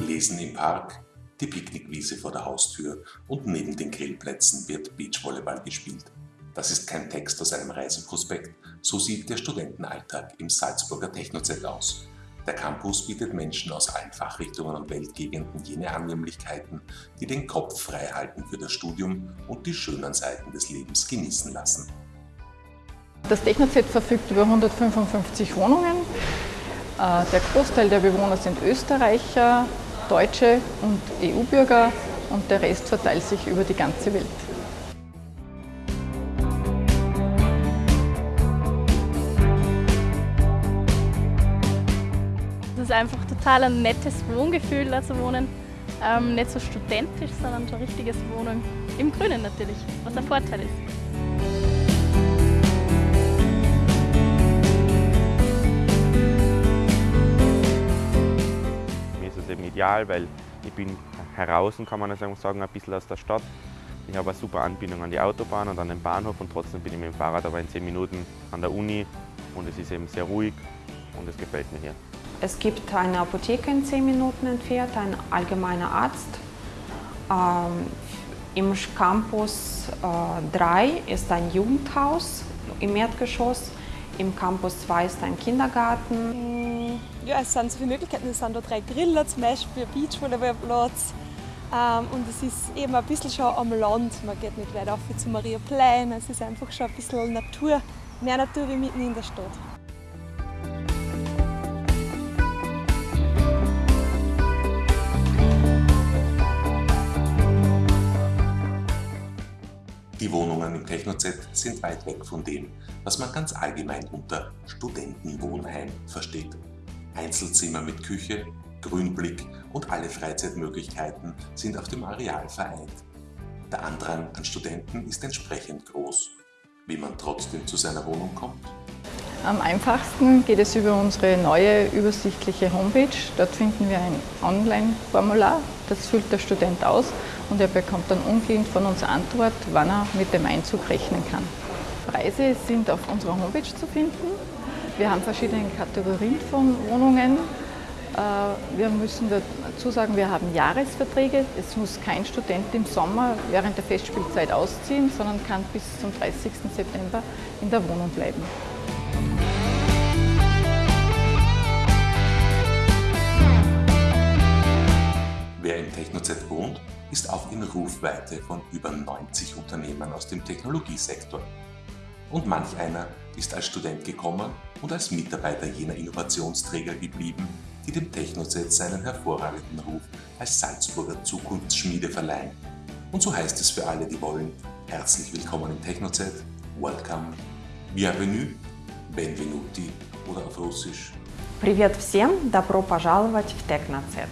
Lesen im Park, die Picknickwiese vor der Haustür und neben den Grillplätzen wird Beachvolleyball gespielt. Das ist kein Text aus einem Reiseprospekt, so sieht der Studentenalltag im Salzburger Technozelt aus. Der Campus bietet Menschen aus allen Fachrichtungen und Weltgegenden jene Annehmlichkeiten, die den Kopf frei halten für das Studium und die schönen Seiten des Lebens genießen lassen. Das Technozelt verfügt über 155 Wohnungen. Äh, der Großteil der Bewohner sind Österreicher, Deutsche und EU-Bürger und der Rest verteilt sich über die ganze Welt. Es ist einfach total ein nettes Wohngefühl, da zu wohnen. Ähm, nicht so studentisch, sondern so richtiges Wohnen im Grünen natürlich, was ein Vorteil ist. Ideal, weil ich bin heraus, kann man sagen, ein bisschen aus der Stadt. Ich habe eine super Anbindung an die Autobahn und an den Bahnhof und trotzdem bin ich mit dem Fahrrad aber in 10 Minuten an der Uni und es ist eben sehr ruhig und es gefällt mir hier. Es gibt eine Apotheke in 10 Minuten entfernt, ein allgemeiner Arzt. Ähm, Im Campus äh, 3 ist ein Jugendhaus im Erdgeschoss. Im Campus 2 ist ein Kindergarten. Ja, es sind so viele Möglichkeiten. Es sind da drei Griller zum Beispiel, ein Beachvolleyballplatz. Ähm, und es ist eben ein bisschen schon am Land. Man geht nicht weit auf zu Maria Plein. Es ist einfach schon ein bisschen Natur, mehr Natur wie mitten in der Stadt. Die Wohnungen im Techno-Z sind weit weg von dem, was man ganz allgemein unter Studentenwohnheim versteht. Einzelzimmer mit Küche, Grünblick und alle Freizeitmöglichkeiten sind auf dem Areal vereint. Der Andrang an Studenten ist entsprechend groß. Wie man trotzdem zu seiner Wohnung kommt? Am einfachsten geht es über unsere neue übersichtliche Homepage. Dort finden wir ein Online-Formular, das füllt der Student aus und er bekommt dann umgehend von uns Antwort, wann er mit dem Einzug rechnen kann. Preise sind auf unserer Homepage zu finden. Wir haben verschiedene Kategorien von Wohnungen. Äh, wir müssen dazu sagen, wir haben Jahresverträge. Es muss kein Student im Sommer während der Festspielzeit ausziehen, sondern kann bis zum 30. September in der Wohnung bleiben. Wer im TechnoZ wohnt, ist auch in Rufweite von über 90 Unternehmen aus dem Technologiesektor. Und manch einer ist als Student gekommen und als Mitarbeiter jener Innovationsträger geblieben, die dem Technoset seinen hervorragenden Ruf als Salzburger Zukunftsschmiede verleihen. Und so heißt es für alle, die wollen, herzlich willkommen im Technoset, welcome, bienvenue, benvenuti oder auf Russisch. Привет всем, добро пожаловать в Technoset.